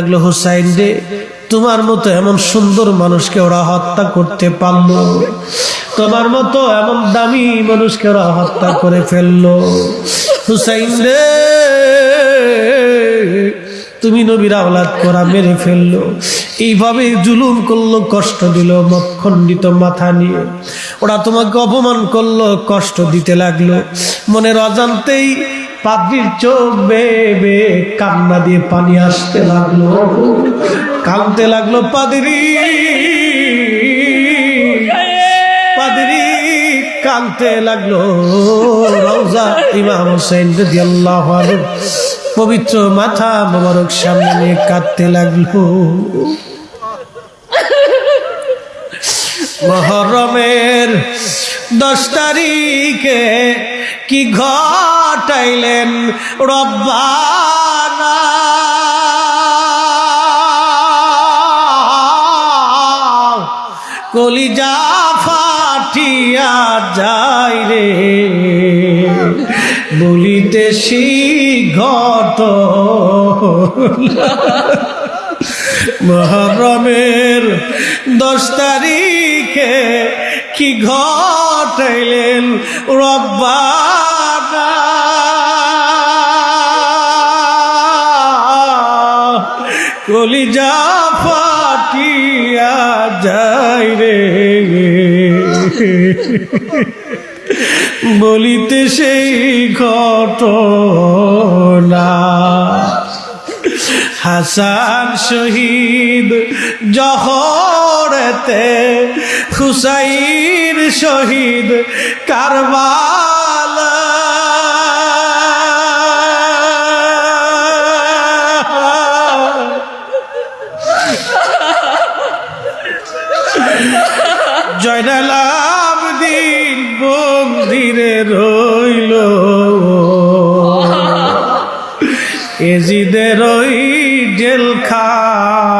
লাগল, হুসাইন রে, তোমার মতো এমন সুন্দর মানুষকে ওরা হত্যা করতে পারল। তোমার মতো এমন দামি মানুষকে ওরা হত্যা করে ফেলল। হুসাইন রে, তুমি নবীর আওলাদ করা মেরে ফেলল। এইভাবে জুলুম করল, কষ্ট দিল মক্ষণ্ডিত মাথা নিয়ে। ওরা তোমাকে অপমান করল, কষ্ট দিতে লাগল। মনের অজান্তেই পাদ্রির চোখ বেবে কান্না দিয়ে পানি আসতে লাগল। কাঁদতে লাগল, পাদরি পাদরি, কাঁদতে লাগল। রওজা ইমাম হোসেন রাদিয়াল্লাহু আনহু পবিত্র মাথা মোবারক সামনে নিয়ে কাঁদতে লাগল। মহরমের দশ তারিখে কি ঘটাইলেন রব্বানা। কলিজা ফাটিয়া যায় রে। বলিতে ঘট। মহরমের দশ তারিখে কি ঘটাইলেন রব্বানা কলিজা ফাটিয়া যায় রে। বলিতে সেই ঘটনা হাসান শহীদ জহরেতে হুসাইন শহীদ কারবাল জয়নাল আবদিন বন্দিরে রইল। এজিদের জেলখানা।